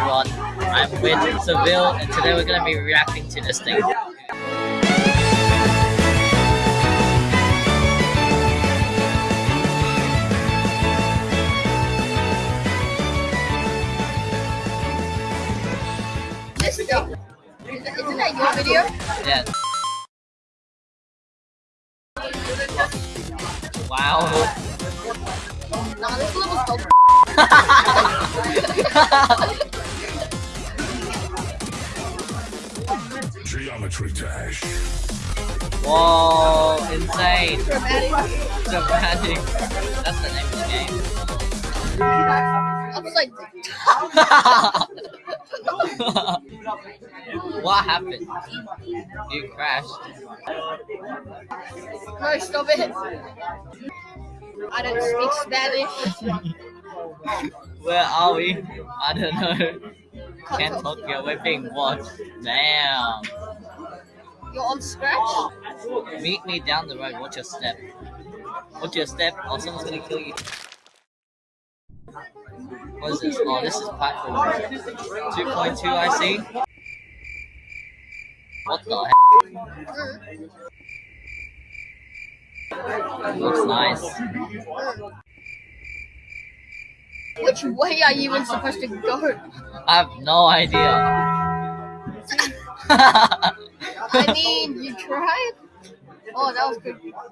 everyone. I'm with Seville, and today we're gonna be reacting to this thing. This stuff. Isn't that your video? Yeah. Wow. Nah, this level's dope. Geometry Dash. Whoa, insane. Dramatic. Dramatic. That's the name of the game. Upside what happened? You crashed. No, stop it. I don't speak Spanish. Where are we? I don't know. Can't Can't talk. talk yet. We're being watched. Damn. You're on scratch? Meet me down the road. Watch your step. Watch your step, or someone's gonna kill you. What is this? Oh, this is platform 2.2. I see. What the heck? Looks nice. Which way are you even supposed to go? I have no idea. I mean, you tried? Oh, that was good.